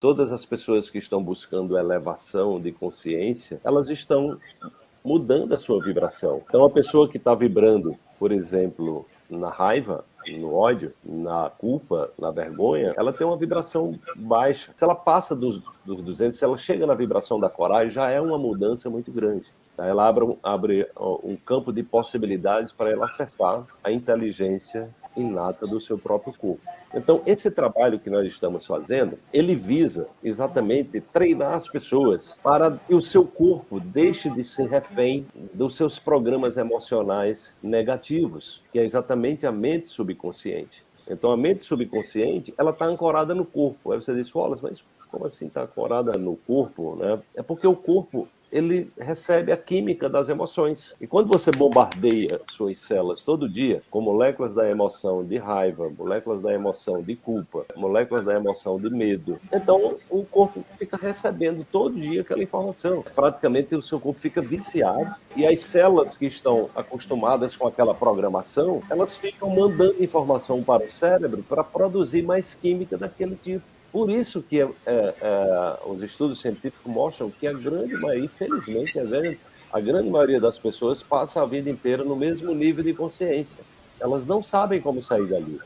todas as pessoas que estão buscando elevação de consciência, elas estão mudando a sua vibração. Então, a pessoa que está vibrando, por exemplo, na raiva, no ódio, na culpa, na vergonha, ela tem uma vibração baixa. Se ela passa dos, dos 200, se ela chega na vibração da coragem, já é uma mudança muito grande. Ela abre, abre um campo de possibilidades para ela acessar a inteligência inata do seu próprio corpo. Então, esse trabalho que nós estamos fazendo, ele visa exatamente treinar as pessoas para que o seu corpo deixe de ser refém dos seus programas emocionais negativos, que é exatamente a mente subconsciente. Então, a mente subconsciente, ela está ancorada no corpo. Aí você diz, Wallace, mas como assim está ancorada no corpo? Né? É porque o corpo ele recebe a química das emoções. E quando você bombardeia suas células todo dia com moléculas da emoção de raiva, moléculas da emoção de culpa, moléculas da emoção de medo, então o corpo fica recebendo todo dia aquela informação. Praticamente o seu corpo fica viciado e as células que estão acostumadas com aquela programação, elas ficam mandando informação para o cérebro para produzir mais química daquele tipo. Por isso que é, é, os estudos científicos mostram que a grande maioria, infelizmente, às vezes, a grande maioria das pessoas passa a vida inteira no mesmo nível de consciência. Elas não sabem como sair dali.